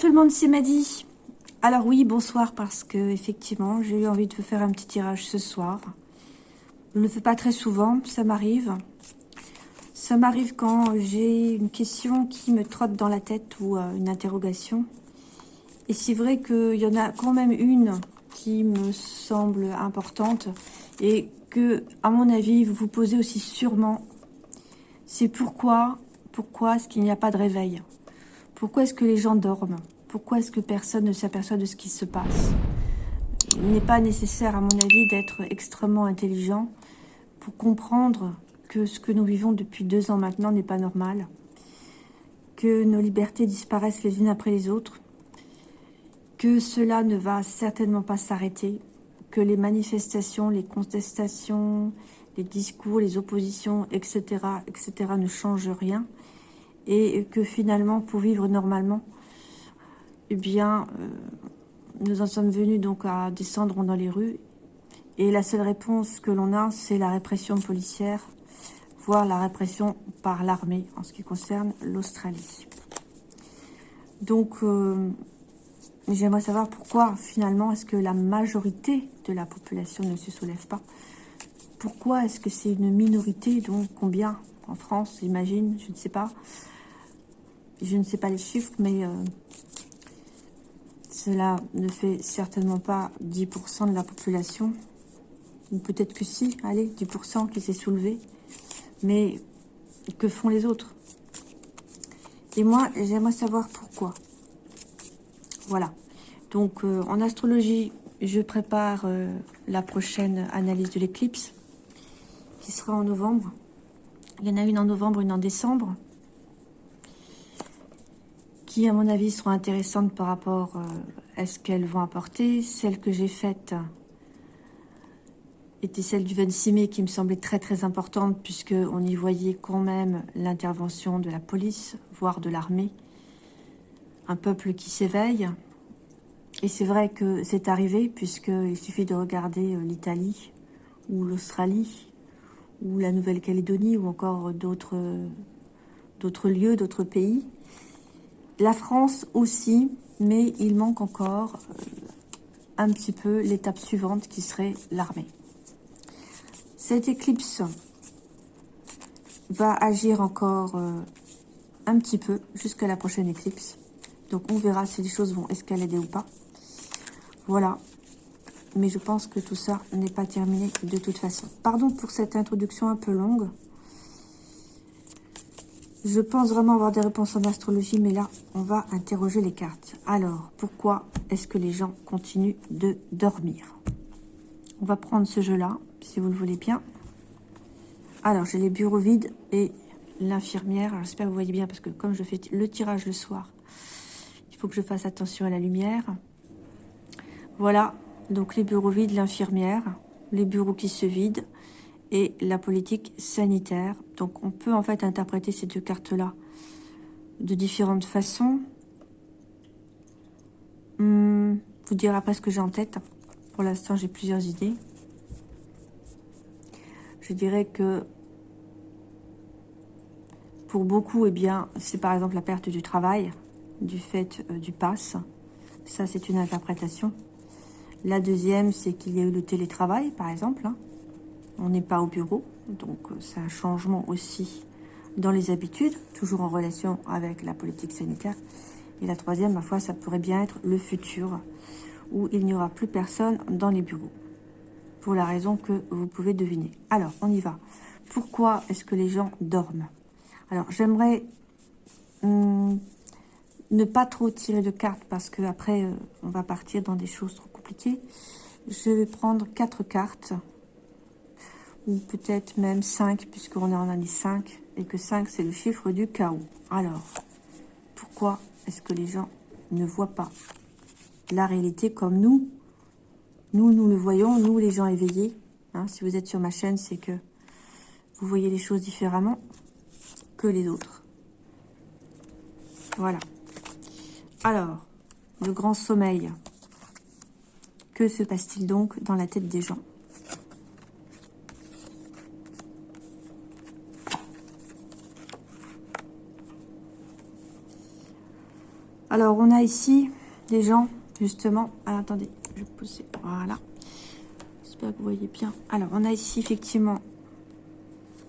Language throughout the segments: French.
Tout le monde, c'est Maddy. Alors oui, bonsoir, parce que effectivement, j'ai eu envie de vous faire un petit tirage ce soir. Je ne le fais pas très souvent, ça m'arrive. Ça m'arrive quand j'ai une question qui me trotte dans la tête ou euh, une interrogation. Et c'est vrai qu'il y en a quand même une qui me semble importante et que, à mon avis, vous vous posez aussi sûrement. C'est pourquoi, pourquoi est-ce qu'il n'y a pas de réveil? Pourquoi est-ce que les gens dorment? Pourquoi est-ce que personne ne s'aperçoit de ce qui se passe? Il n'est pas nécessaire, à mon avis, d'être extrêmement intelligent pour comprendre que ce que nous vivons depuis deux ans maintenant n'est pas normal, que nos libertés disparaissent les unes après les autres, que cela ne va certainement pas s'arrêter, que les manifestations, les contestations, les discours, les oppositions, etc., etc., ne changent rien, et que finalement, pour vivre normalement, eh bien, euh, nous en sommes venus donc à descendre dans les rues. Et la seule réponse que l'on a, c'est la répression policière, voire la répression par l'armée en ce qui concerne l'Australie. Donc, euh, j'aimerais savoir pourquoi finalement est-ce que la majorité de la population ne se soulève pas Pourquoi est-ce que c'est une minorité Donc combien en France, j'imagine, je ne sais pas. Je ne sais pas les chiffres, mais euh, cela ne fait certainement pas 10% de la population. Ou peut-être que si, allez, 10% qui s'est soulevé. Mais que font les autres? Et moi, j'aimerais savoir pourquoi. Voilà. Donc, euh, en astrologie, je prépare euh, la prochaine analyse de l'éclipse, qui sera en novembre. Il y en a une en novembre, une en décembre qui, à mon avis, seront intéressantes par rapport euh, à ce qu'elles vont apporter. Celle que j'ai faite était celle du 26 mai qui me semblait très très importante puisqu'on y voyait quand même l'intervention de la police, voire de l'armée. Un peuple qui s'éveille. Et c'est vrai que c'est arrivé puisqu'il suffit de regarder euh, l'Italie ou l'Australie ou la Nouvelle-Calédonie ou encore d'autres lieux, d'autres pays la France aussi, mais il manque encore euh, un petit peu l'étape suivante qui serait l'armée. Cette éclipse va agir encore euh, un petit peu jusqu'à la prochaine éclipse. Donc on verra si les choses vont escalader ou pas. Voilà. Mais je pense que tout ça n'est pas terminé de toute façon. Pardon pour cette introduction un peu longue. Je pense vraiment avoir des réponses en astrologie, mais là, on va interroger les cartes. Alors, pourquoi est-ce que les gens continuent de dormir? On va prendre ce jeu-là, si vous le voulez bien. Alors, j'ai les bureaux vides et l'infirmière. J'espère que vous voyez bien, parce que comme je fais le tirage le soir, il faut que je fasse attention à la lumière. Voilà, donc les bureaux vides, l'infirmière, les bureaux qui se vident, et la politique sanitaire. Donc on peut en fait interpréter ces deux cartes-là de différentes façons. Hmm, vous direz après ce que j'ai en tête. Pour l'instant, j'ai plusieurs idées. Je dirais que pour beaucoup, eh bien, c'est par exemple la perte du travail, du fait euh, du pass. Ça, c'est une interprétation. La deuxième, c'est qu'il y a eu le télétravail, par exemple. Hein on n'est pas au bureau, donc euh, c'est un changement aussi dans les habitudes, toujours en relation avec la politique sanitaire. Et la troisième, ma foi, ça pourrait bien être le futur, où il n'y aura plus personne dans les bureaux, pour la raison que vous pouvez deviner. Alors, on y va. Pourquoi est-ce que les gens dorment? Alors, j'aimerais hum, ne pas trop tirer de cartes, parce que après, euh, on va partir dans des choses trop compliquées. Je vais prendre quatre cartes ou peut-être même 5, puisqu'on est en année 5, et que 5, c'est le chiffre du chaos. Alors, pourquoi est-ce que les gens ne voient pas la réalité comme nous? Nous, nous le voyons, nous, les gens éveillés. Hein, si vous êtes sur ma chaîne, c'est que vous voyez les choses différemment que les autres. Voilà. Alors, le grand sommeil. Que se passe-t-il donc dans la tête des gens? Alors, on a ici des gens, justement... Ah, attendez, je vais pousser. Voilà. J'espère que vous voyez bien. Alors, on a ici, effectivement,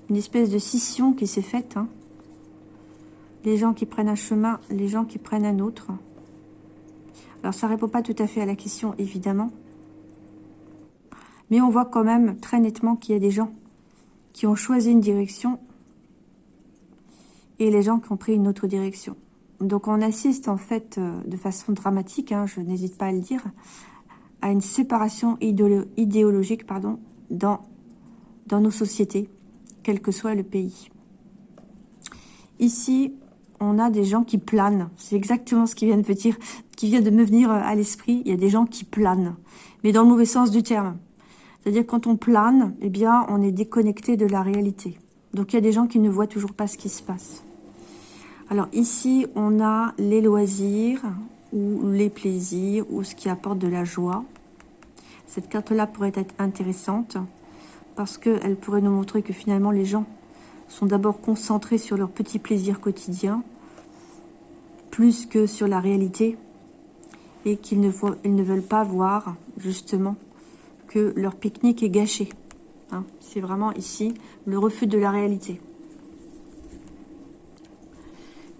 une espèce de scission qui s'est faite. Hein. Les gens qui prennent un chemin, les gens qui prennent un autre. Alors, ça répond pas tout à fait à la question, évidemment. Mais on voit quand même très nettement qu'il y a des gens qui ont choisi une direction et les gens qui ont pris une autre direction. Donc on assiste en fait euh, de façon dramatique, hein, je n'hésite pas à le dire, à une séparation idéologique pardon, dans, dans nos sociétés, quel que soit le pays. Ici, on a des gens qui planent. C'est exactement ce qui vient de me venir à l'esprit. Il y a des gens qui planent, mais dans le mauvais sens du terme. C'est-à-dire quand on plane, eh bien, on est déconnecté de la réalité. Donc il y a des gens qui ne voient toujours pas ce qui se passe. Alors ici, on a les loisirs ou les plaisirs ou ce qui apporte de la joie. Cette carte-là pourrait être intéressante parce qu'elle pourrait nous montrer que finalement les gens sont d'abord concentrés sur leurs petits plaisirs quotidiens plus que sur la réalité et qu'ils ne, veulent pas voir justement que leur pique-nique est gâché. Hein. C'est vraiment ici le refus de la réalité.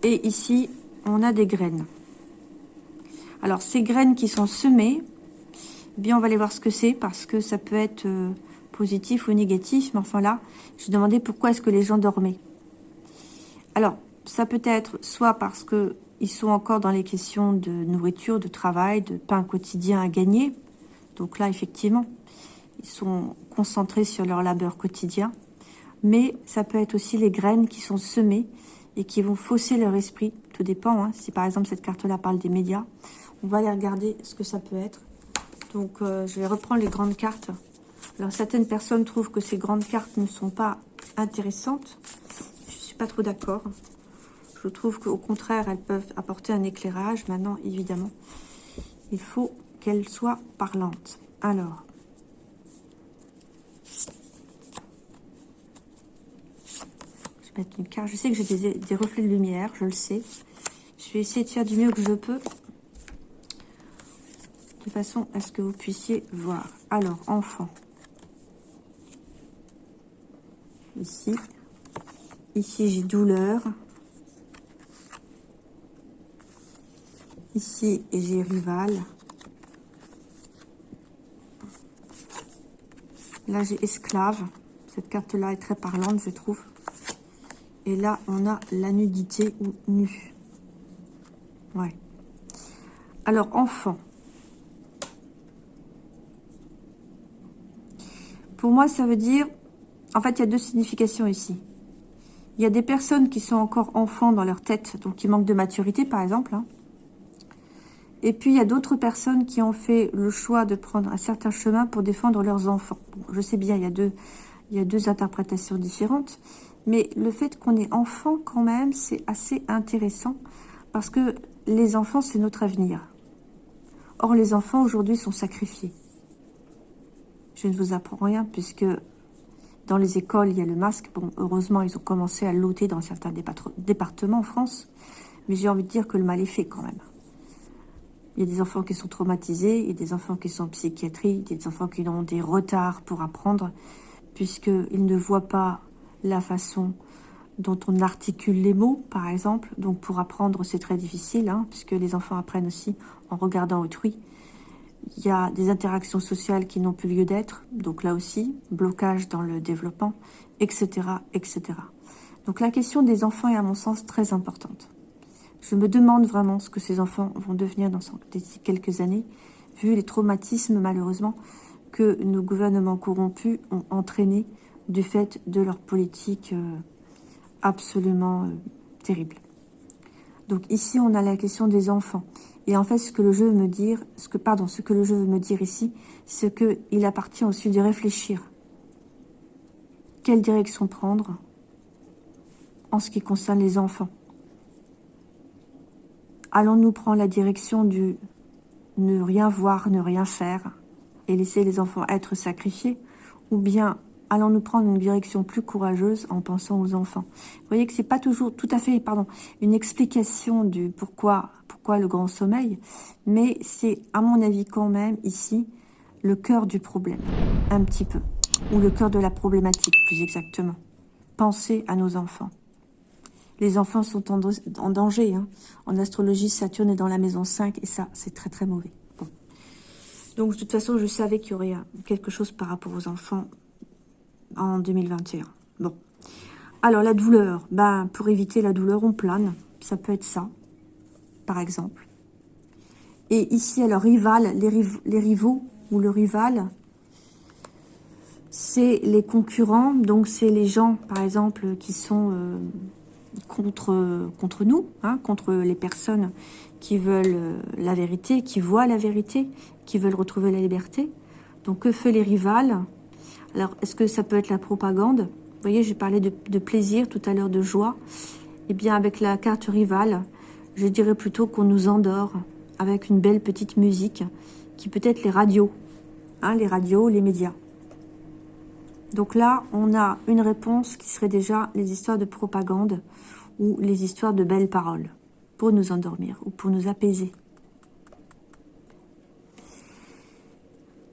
Et ici, on a des graines. Alors, ces graines qui sont semées, eh bien, on va aller voir ce que c'est, parce que ça peut être euh, positif ou négatif. Mais enfin là, je demandais pourquoi est-ce que les gens dormaient. Alors, ça peut être soit parce que ils sont encore dans les questions de nourriture, de travail, de pain quotidien à gagner. Donc là, effectivement, ils sont concentrés sur leur labeur quotidien. Mais ça peut être aussi les graines qui sont semées et qui vont fausser leur esprit. Tout dépend. Hein. Si par exemple cette carte-là parle des médias, on va aller regarder ce que ça peut être. Donc euh, je vais reprendre les grandes cartes. Alors certaines personnes trouvent que ces grandes cartes ne sont pas intéressantes. Je suis pas trop d'accord. Je trouve qu'au contraire, elles peuvent apporter un éclairage. Maintenant, évidemment, il faut qu'elles soient parlantes. Alors, mettre une carte. Je sais que j'ai des, reflets de lumière, je le sais. Je vais essayer de faire du mieux que je peux. De façon à ce que vous puissiez voir. Alors, enfant. Ici. Ici, j'ai douleur. Ici, j'ai rival. Là, j'ai esclave. Cette carte-là est très parlante, je trouve. Et là, on a la nudité ou nu. Ouais. Alors, enfant. Pour moi, ça veut dire... En fait, il y a deux significations ici. Il y a des personnes qui sont encore enfants dans leur tête, donc qui manquent de maturité, par exemple. Hein. Et puis, il y a d'autres personnes qui ont fait le choix de prendre un certain chemin pour défendre leurs enfants. je sais bien, il y a deux, il y a deux interprétations différentes. Mais le fait qu'on est enfant, quand même, c'est assez intéressant parce que les enfants, c'est notre avenir. Or, les enfants, aujourd'hui, sont sacrifiés. Je ne vous apprends rien puisque dans les écoles, il y a le masque. Bon, heureusement, ils ont commencé à l'ôter dans certains départements en France. Mais j'ai envie de dire que le mal est fait quand même. Il y a des enfants qui sont traumatisés, il y a des enfants qui sont en psychiatrie, il y a des enfants qui ont des retards pour apprendre, puisqu'ils ne voient pas la façon dont on articule les mots, par exemple. Donc pour apprendre, c'est très difficile, hein, puisque les enfants apprennent aussi en regardant autrui. Il y a des interactions sociales qui n'ont plus lieu d'être, donc là aussi, blocage dans le développement, etc., etc. Donc la question des enfants est à mon sens très importante. Je me demande vraiment ce que ces enfants vont devenir dans quelques années, vu les traumatismes malheureusement que nos gouvernements corrompus ont entraînés du fait de leur politique euh, absolument euh, terrible. Donc ici, on a la question des enfants. Et en fait, ce que le jeu veut me dire, ce que, pardon, ce que le jeu veut me dire ici, c'est qu'il appartient aussi de réfléchir. Quelle direction prendre en ce qui concerne les enfants? Allons-nous prendre la direction du ne rien voir, ne rien faire et laisser les enfants être sacrifiés Ou bien allons-nous prendre une direction plus courageuse en pensant aux enfants Vous voyez que c'est pas toujours tout à fait, une explication du pourquoi, pourquoi le grand sommeil, mais c'est à mon avis quand même ici le cœur du problème, un petit peu, ou le cœur de la problématique plus exactement. Pensez à nos enfants. Les enfants sont en, danger. Hein. En astrologie, Saturne est dans la maison 5 et ça, c'est très très mauvais. Donc, de toute façon, je savais qu'il y aurait quelque chose par rapport aux enfants en 2021. Bon. Alors, la douleur. Ben, pour éviter la douleur, on plane. Ça peut être ça, par exemple. Et ici, alors, rival, les, les rivaux ou le rival, c'est les concurrents. Donc, c'est les gens, par exemple, qui sont euh, contre, contre nous, hein, contre les personnes qui veulent euh, la vérité, qui voient la vérité, qui veulent retrouver la liberté. Donc, que fait les rivales? Alors, est-ce que ça peut être la propagande? Vous voyez, j'ai parlé de, plaisir tout à l'heure, de joie. Eh bien, avec la carte rivale, je dirais plutôt qu'on nous endort avec une belle petite musique qui peut être les radios, hein, les radios, les médias. Donc là, on a une réponse qui serait déjà les histoires de propagande ou les histoires de belles paroles pour nous endormir ou pour nous apaiser.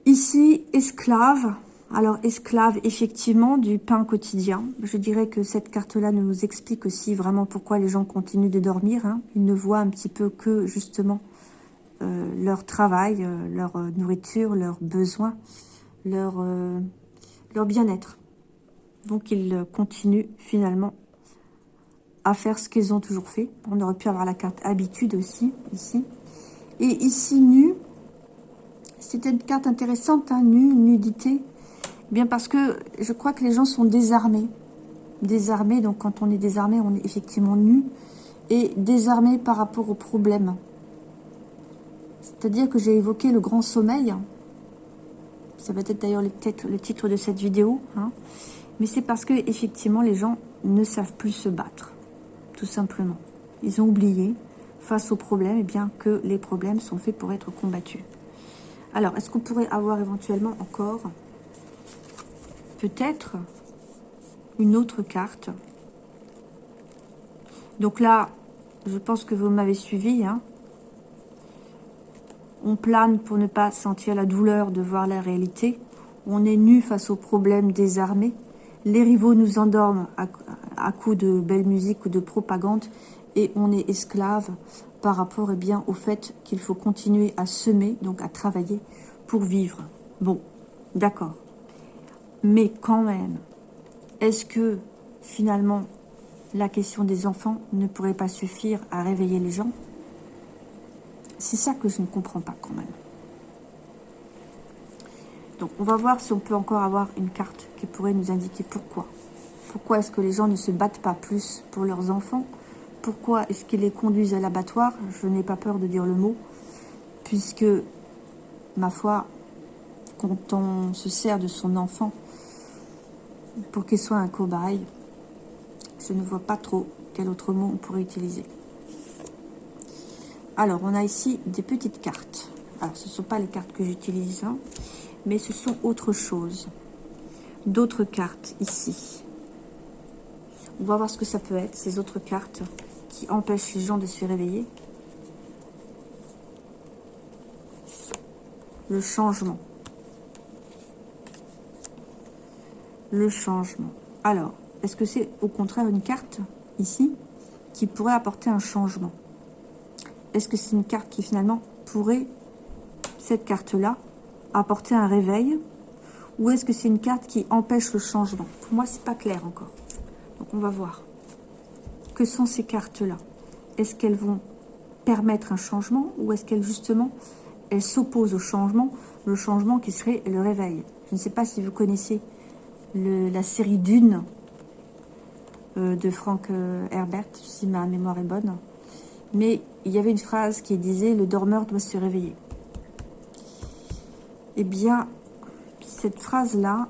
Ici, esclave. Alors, esclave, effectivement, du pain quotidien. Je dirais que cette carte-là nous explique aussi vraiment pourquoi les gens continuent de dormir. Hein. Ils ne voient un petit peu que, justement, euh, leur travail, euh, leur euh, nourriture, leurs besoins, leur leur bien-être. Donc ils continuent finalement à faire ce qu'ils ont toujours fait. On aurait pu avoir la carte habitude aussi, ici. Et ici, nu, c'était une carte intéressante, hein, nu, nudité. Bien parce que je crois que les gens sont désarmés. Désarmés, donc quand on est désarmé, on est effectivement nu. Et désarmé par rapport aux problèmes. C'est-à-dire que j'ai évoqué le grand sommeil, ça va être d'ailleurs le, titre de cette vidéo. Hein. Mais c'est parce que effectivement les gens ne savent plus se battre. Tout simplement. Ils ont oublié, face aux problèmes, eh bien que les problèmes sont faits pour être combattus. Alors, est-ce qu'on pourrait avoir éventuellement encore peut-être une autre carte? Donc là, je pense que vous m'avez suivi. Hein on plane pour ne pas sentir la douleur de voir la réalité. On est nu face aux problèmes désarmés. Les rivaux nous endorment à, coups de belle musique ou de propagande. Et on est esclave par rapport eh bien, au fait qu'il faut continuer à semer, donc à travailler pour vivre. Bon, d'accord. Mais quand même, est-ce que finalement la question des enfants ne pourrait pas suffire à réveiller les gens? C'est ça que je ne comprends pas quand même. Donc, on va voir si on peut encore avoir une carte qui pourrait nous indiquer pourquoi. Pourquoi est-ce que les gens ne se battent pas plus pour leurs enfants? Pourquoi est-ce qu'ils les conduisent à l'abattoir? Je n'ai pas peur de dire le mot, puisque, ma foi, quand on se sert de son enfant pour qu'il soit un cobaye, je ne vois pas trop quel autre mot on pourrait utiliser. Alors, on a ici des petites cartes. Alors, ce ne sont pas les cartes que j'utilise, hein, mais ce sont autre chose. D'autres cartes ici. On va voir ce que ça peut être, ces autres cartes qui empêchent les gens de se réveiller. Le changement. Le changement. Alors, est-ce que c'est au contraire une carte, ici, qui pourrait apporter un changement? Est-ce que c'est une carte qui finalement pourrait, cette carte-là, apporter un réveil Ou est-ce que c'est une carte qui empêche le changement? Pour moi, c'est pas clair encore. Donc, on va voir. Que sont ces cartes-là? Est-ce qu'elles vont permettre un changement Ou est-ce qu'elles, justement, elles s'opposent au changement Le changement qui serait le réveil? Je ne sais pas si vous connaissez la série Dune euh, de Frank euh, Herbert, si ma mémoire est bonne mais il y avait une phrase qui disait « le dormeur doit se réveiller ». Eh bien, cette phrase-là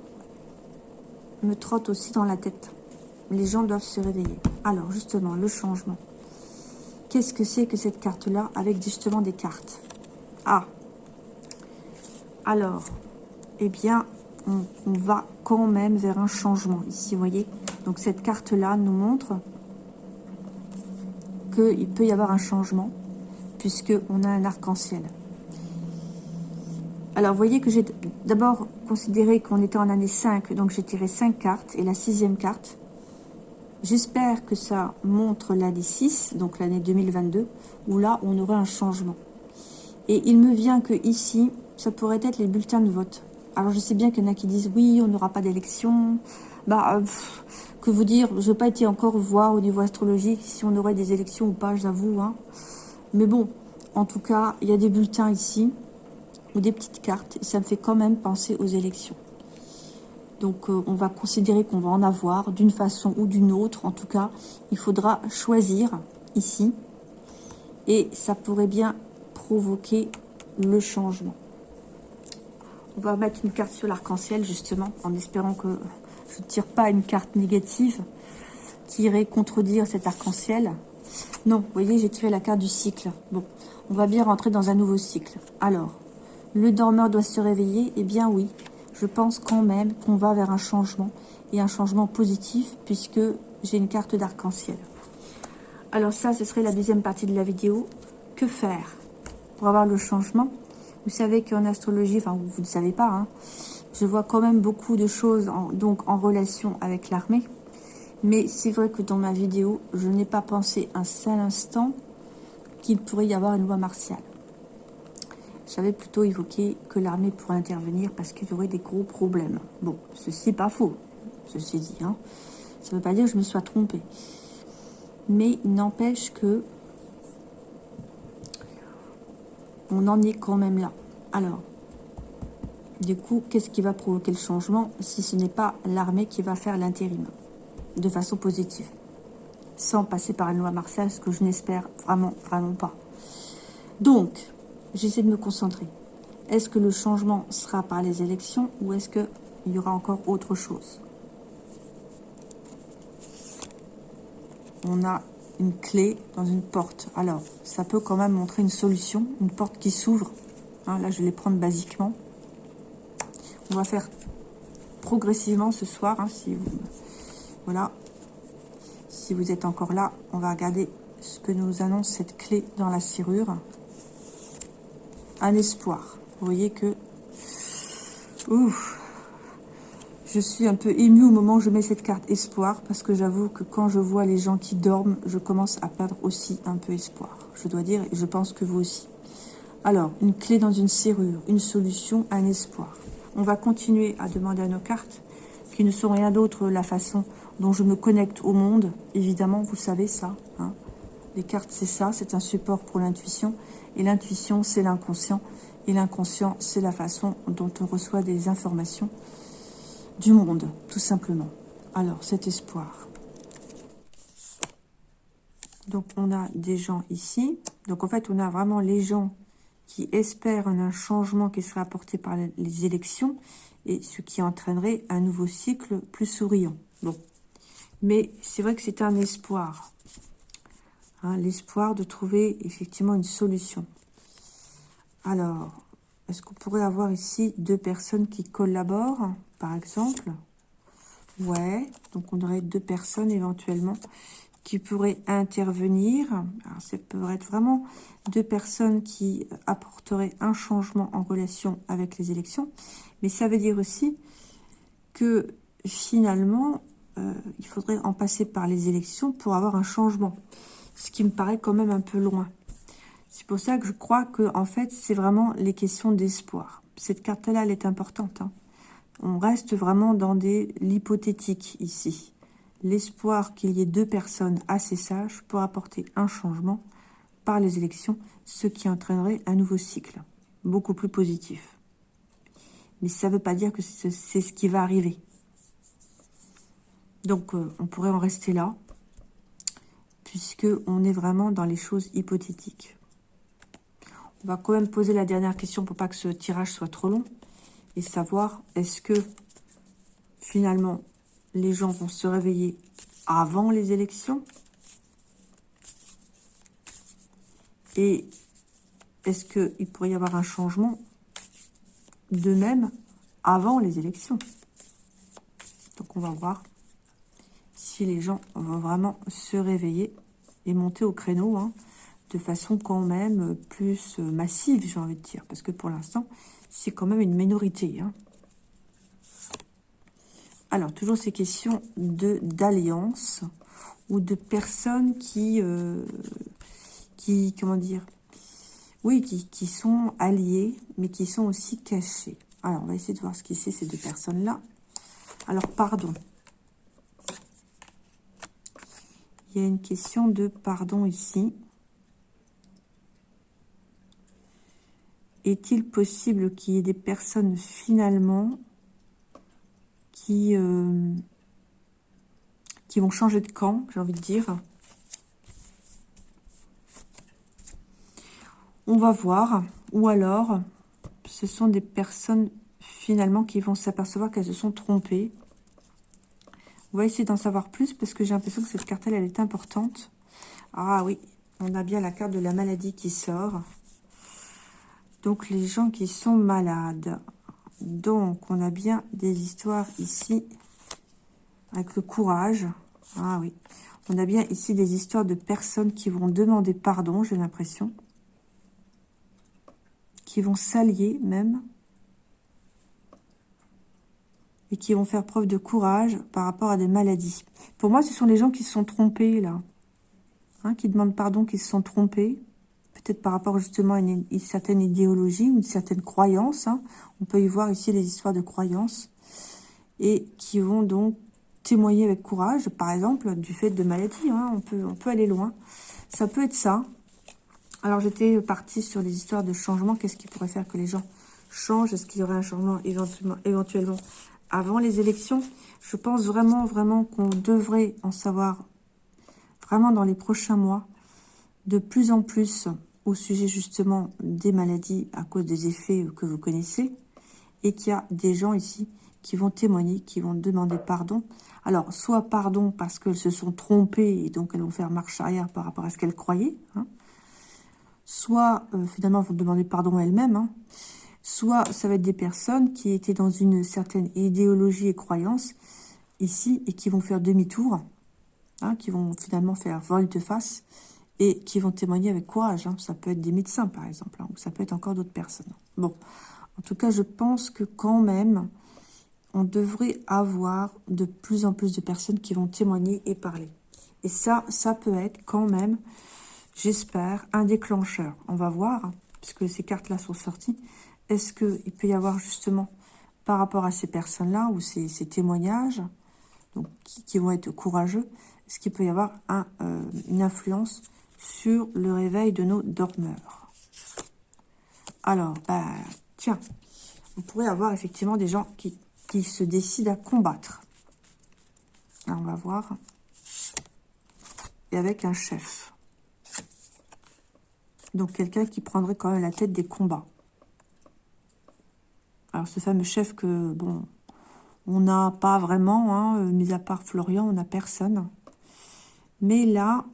me trotte aussi dans la tête. Les gens doivent se réveiller. Alors, justement, le changement. Qu'est-ce que c'est que cette carte-là avec justement des cartes? Ah Alors, eh bien, on, va quand même vers un changement. Ici, vous voyez, donc cette carte-là nous montre qu'il peut y avoir un changement, puisqu'on a un arc-en-ciel. Alors, voyez que j'ai d'abord considéré qu'on était en année 5, donc j'ai tiré 5 cartes, et la sixième carte, j'espère que ça montre l'année 6, donc l'année 2022, où là, on aurait un changement. Et il me vient que ici, ça pourrait être les bulletins de vote. Alors, je sais bien qu'il y en a qui disent, oui, on n'aura pas d'élection. Bah, euh, vous dire, je n'ai pas été encore voir au niveau astrologique si on aurait des élections ou pas, j'avoue. Hein. Mais bon, en tout cas, il y a des bulletins ici ou des petites cartes, et ça me fait quand même penser aux élections. Donc euh, on va considérer qu'on va en avoir d'une façon ou d'une autre. En tout cas, il faudra choisir ici. Et ça pourrait bien provoquer le changement. On va mettre une carte sur l'arc-en-ciel justement, en espérant que je ne tire pas une carte négative qui irait contredire cet arc-en-ciel. Non, vous voyez, j'ai tiré la carte du cycle. Bon, on va bien rentrer dans un nouveau cycle. Alors, le dormeur doit se réveiller Eh bien oui, je pense quand même qu'on va vers un changement, et un changement positif, puisque j'ai une carte d'arc-en-ciel. Alors ça, ce serait la deuxième partie de la vidéo. Que faire? Pour avoir le changement Vous savez qu'en astrologie, enfin vous ne savez pas, hein, je vois quand même beaucoup de choses en, donc en relation avec l'armée. Mais c'est vrai que dans ma vidéo, je n'ai pas pensé un seul instant qu'il pourrait y avoir une loi martiale. J'avais plutôt évoqué que l'armée pourrait intervenir parce qu'il y aurait des gros problèmes. Bon, ceci n'est pas faux, ceci dit. Hein. Ça ne veut pas dire que je me sois trompée. Mais n'empêche que on en est quand même là. Alors, du coup, qu'est-ce qui va provoquer le changement si ce n'est pas l'armée qui va faire l'intérim de façon positive sans passer par une loi martiale, ce que je n'espère vraiment, vraiment pas. Donc, j'essaie de me concentrer. Est-ce que le changement sera par les élections ou est-ce qu'il y aura encore autre chose? On a une clé dans une porte. Alors, ça peut quand même montrer une solution, une porte qui s'ouvre. Hein, là, je vais les prendre basiquement. On va faire progressivement ce soir. Hein, si vous... Voilà. Si vous êtes encore là, on va regarder ce que nous annonce cette clé dans la serrure un espoir. Vous voyez que... Ouf, je suis un peu émue au moment où je mets cette carte espoir, parce que j'avoue que quand je vois les gens qui dorment, je commence à perdre aussi un peu espoir. Je dois dire, et je pense que vous aussi. Alors, une clé dans une serrure, une solution, un espoir. On va continuer à demander à nos cartes, qui ne sont rien d'autre la façon dont je me connecte au monde. Évidemment, vous savez ça. Hein. Les cartes, c'est ça, c'est un support pour l'intuition. Et l'intuition, c'est l'inconscient. Et l'inconscient, c'est la façon dont on reçoit des informations du monde, tout simplement. Alors, cet espoir. Donc, on a des gens ici. Donc, en fait, on a vraiment les gens qui espèrent un changement qui sera apporté par les élections et ce qui entraînerait un nouveau cycle plus souriant. Bon. Mais c'est vrai que c'est un espoir. Hein, l'espoir de trouver effectivement une solution. Alors, est-ce qu'on pourrait avoir ici deux personnes qui collaborent, par exemple? Ouais, donc on aurait deux personnes éventuellement qui pourraient intervenir. Alors, ça pourrait être vraiment deux personnes qui apporteraient un changement en relation avec les élections. Mais ça veut dire aussi que finalement, euh, il faudrait en passer par les élections pour avoir un changement ce qui me paraît quand même un peu loin. C'est pour ça que je crois que en fait, c'est vraiment les questions d'espoir. Cette carte-là, elle est importante. Hein. On reste vraiment dans l'hypothétique ici. L'espoir qu'il y ait deux personnes assez sages pour apporter un changement par les élections, ce qui entraînerait un nouveau cycle, beaucoup plus positif. Mais ça ne veut pas dire que c'est ce qui va arriver. Donc, euh, on pourrait en rester là puisque on est vraiment dans les choses hypothétiques. On va quand même poser la dernière question pour pas que ce tirage soit trop long et savoir est-ce que finalement les gens vont se réveiller avant les élections et est-ce qu'il pourrait y avoir un changement de même avant les élections? Donc on va voir si les gens vont vraiment se réveiller et monter au créneau hein, de façon quand même plus massive, j'ai envie de dire. Parce que pour l'instant, c'est quand même une minorité. Hein. Alors, toujours ces questions d'alliance ou de personnes qui, euh, qui, comment dire, oui, qui, qui sont alliées, mais qui sont aussi cachées. Alors, on va essayer de voir ce qui c'est ces deux personnes-là. Alors, pardon. Il y a une question de pardon ici. Est-il possible qu'il y ait des personnes finalement qui, euh, qui vont changer de camp, j'ai envie de dire On va voir. Ou alors, ce sont des personnes finalement qui vont s'apercevoir qu'elles se sont trompées. On va essayer d'en savoir plus parce que j'ai l'impression que cette carte-là, elle est importante. Ah oui, on a bien la carte de la maladie qui sort. Donc, les gens qui sont malades. Donc, on a bien des histoires ici avec le courage. Ah oui. On a bien ici des histoires de personnes qui vont demander pardon, j'ai l'impression. Qui vont s'allier même et qui vont faire preuve de courage par rapport à des maladies. Pour moi, ce sont les gens qui se sont trompés, là. Hein, qui demandent pardon, qui se sont trompés. Peut-être par rapport justement à une, certaine idéologie une certaine croyance. Hein. On peut y voir ici les histoires de croyances. Et qui vont donc témoigner avec courage, par exemple, du fait de maladies. Hein. On, peut, on peut aller loin. Ça peut être ça. Alors, j'étais partie sur les histoires de changement. Qu'est-ce qui pourrait faire que les gens changent? Est-ce qu'il y aurait un changement éventuellement, éventuellement avant les élections? Je pense vraiment, vraiment qu'on devrait en savoir vraiment dans les prochains mois de plus en plus au sujet justement des maladies à cause des effets que vous connaissez et qu'il y a des gens ici qui vont témoigner, qui vont demander pardon. Alors, soit pardon parce qu'elles se sont trompées et donc elles vont faire marche arrière par rapport à ce qu'elles croyaient, hein. soit euh, finalement vont demander pardon elles-mêmes, hein soit ça va être des personnes qui étaient dans une certaine idéologie et croyance ici et qui vont faire demi-tour, hein, qui vont finalement faire volte-face et qui vont témoigner avec courage. Hein. Ça peut être des médecins par exemple, hein, ou ça peut être encore d'autres personnes. Bon, en tout cas, je pense que quand même, on devrait avoir de plus en plus de personnes qui vont témoigner et parler. Et ça, ça peut être quand même, j'espère, un déclencheur. On va voir, puisque ces cartes-là sont sorties, est-ce qu'il peut y avoir justement, par rapport à ces personnes-là, ou ces, témoignages, donc, qui, vont être courageux, est-ce qu'il peut y avoir euh, une influence sur le réveil de nos dormeurs Alors, bah, tiens, on pourrait avoir effectivement des gens qui, qui se décident à combattre. on va voir. Et avec un chef. Donc, quelqu'un qui prendrait quand même la tête des combats. Alors, ce fameux chef que, bon, on n'a pas vraiment, hein, euh, mis à part Florian, on n'a personne. Mais là,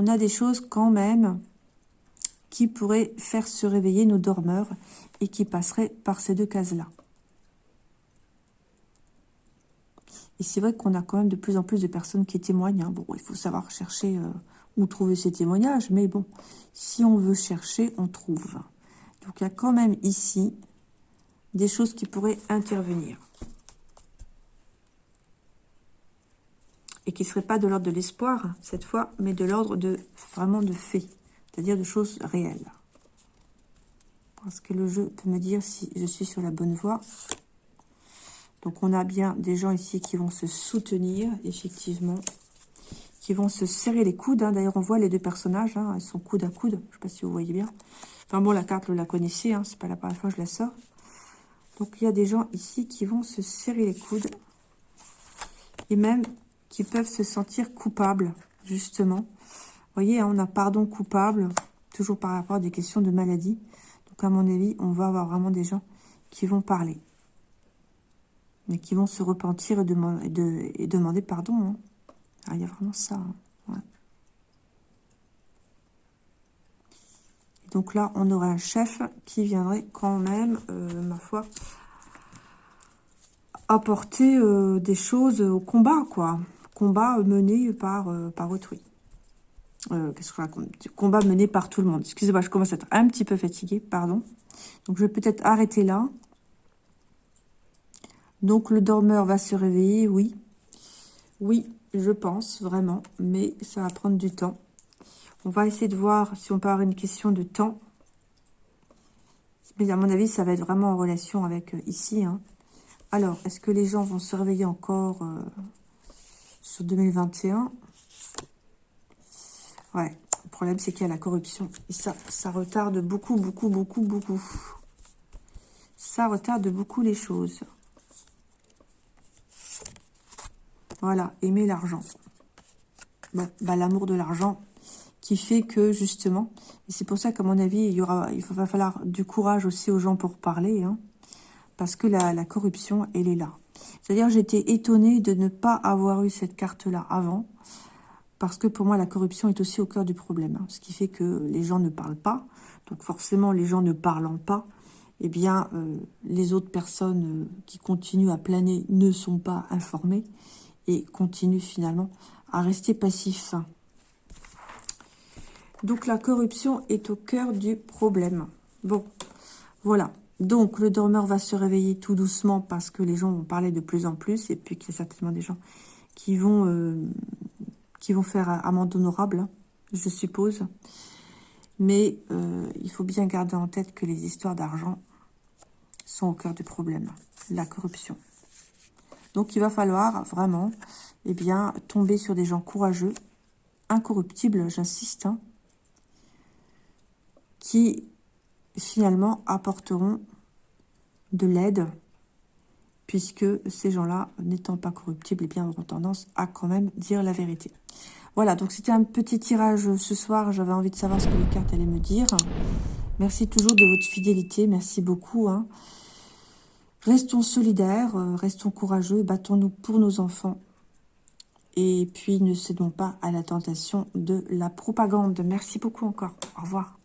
on a des choses quand même qui pourraient faire se réveiller nos dormeurs et qui passeraient par ces deux cases-là. Et c'est vrai qu'on a quand même de plus en plus de personnes qui témoignent. Hein. Bon, il faut savoir chercher euh, où trouver ces témoignages, mais bon, si on veut chercher, on trouve. Donc, il y a quand même ici des choses qui pourraient intervenir. Et qui ne seraient pas de l'ordre de l'espoir, cette fois, mais de l'ordre de vraiment de faits, c'est-à-dire de choses réelles. Parce que le jeu peut me dire si je suis sur la bonne voie. Donc, on a bien des gens ici qui vont se soutenir, effectivement, qui vont se serrer les coudes. Hein. D'ailleurs, on voit les deux personnages, hein, elles sont coude à coude. Je ne sais pas si vous voyez bien. Enfin bon, la carte, vous la connaissez, hein, c'est pas la première fois que je la sors. Donc, il y a des gens ici qui vont se serrer les coudes. Et même qui peuvent se sentir coupables, justement. Vous voyez, hein, on a pardon coupable, toujours par rapport à des questions de maladie. Donc, à mon avis, on va avoir vraiment des gens qui vont parler. Mais qui vont se repentir et, demander pardon. Hein. Ah, il y a vraiment ça. Hein. Donc là, on aurait un chef qui viendrait quand même, euh, ma foi, apporter euh, des choses au combat, quoi. Combat mené par, euh, par autrui. Euh, qu'est-ce que je Combat mené par tout le monde. Excusez-moi, je commence à être un petit peu fatiguée, pardon. Donc, je vais peut-être arrêter là. Donc, le dormeur va se réveiller, oui. Oui, je pense, vraiment. Mais ça va prendre du temps. On va essayer de voir si on peut avoir une question de temps. Mais à mon avis, ça va être vraiment en relation avec ici, hein. Alors, est-ce que les gens vont se réveiller encore euh, sur 2021 Ouais, le problème c'est qu'il y a la corruption. Et ça, ça retarde beaucoup, beaucoup, beaucoup, beaucoup. Ça retarde beaucoup les choses. Voilà, aimer l'argent. Bon, bah, l'amour de l'argent qui fait que, justement, et c'est pour ça qu'à mon avis, il, y aura, il va falloir du courage aussi aux gens pour parler, hein parce que la, corruption, elle est là. C'est-à-dire, j'étais étonnée de ne pas avoir eu cette carte-là avant, parce que pour moi, la corruption est aussi au cœur du problème. Hein. ce qui fait que les gens ne parlent pas. Donc forcément, les gens ne parlant pas, eh bien, euh, les autres personnes euh, qui continuent à planer ne sont pas informées et continuent finalement à rester passifs. Donc la corruption est au cœur du problème. Bon, voilà. Donc, le dormeur va se réveiller tout doucement parce que les gens vont parler de plus en plus et puis qu'il y a certainement des gens qui vont, euh, qui faire amende honorable, je suppose. Mais euh, il faut bien garder en tête que les histoires d'argent sont au cœur du problème, la corruption. Donc, il va falloir vraiment eh bien, tomber sur des gens courageux, incorruptibles, j'insiste, hein, qui finalement apporteront de l'aide, puisque ces gens-là, n'étant pas corruptibles, et eh bien, auront tendance à quand même dire la vérité. Voilà, donc c'était un petit tirage ce soir. J'avais envie de savoir ce que les cartes allaient me dire. Merci toujours de votre fidélité. Merci beaucoup. Hein. Restons solidaires, euh, restons courageux, battons-nous pour nos enfants. Et puis, ne cédons pas à la tentation de la propagande. Merci beaucoup encore. Au revoir.